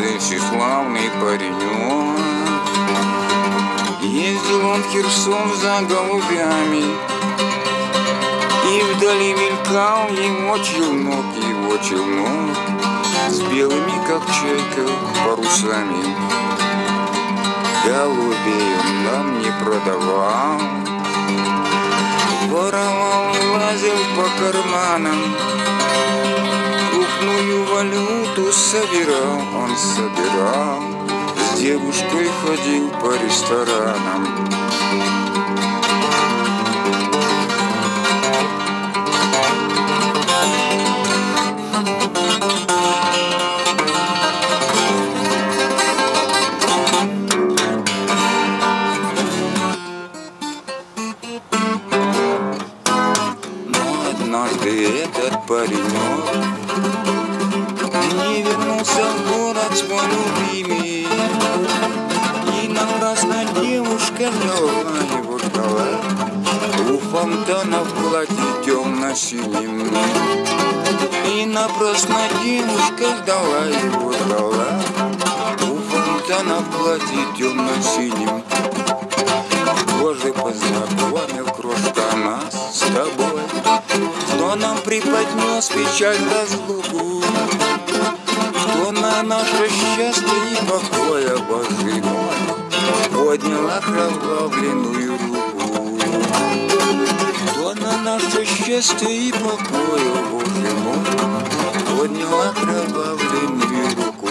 тщеславный паренек. Ездил он в Херсон за голубями, И вдали мелькал его челнок, его челнок, С белыми, как чайка, парусами. Голубей он нам не продавал, Воровал, лазил по карманам, валюту собирал, он собирал, С девушкой ходил по ресторанам. Но однажды этот паренек фонтана в платье темно-синим И напрасно девушка ждала его ждала У фонтана в платье темно-синим Боже, познакомил крошка нас с тобой. Кто нам преподнес печаль разлуку? Кто на наше счастье и покоя, Боже мой Поднял окровавленную наше счастье и покоя, Боже мой Поднял окровавленную руку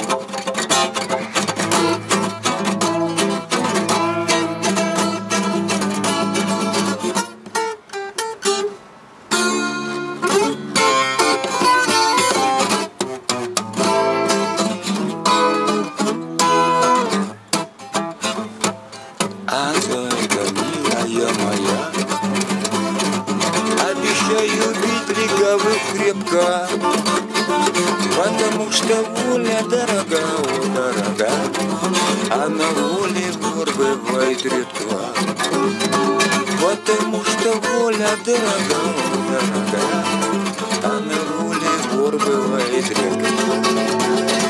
А зайка, легавых крепко, Потому что воля дорога, о, дорога, А на воле вор бывает редко. Потому что воля дорога, о, дорога, А на воле вор бывает редко.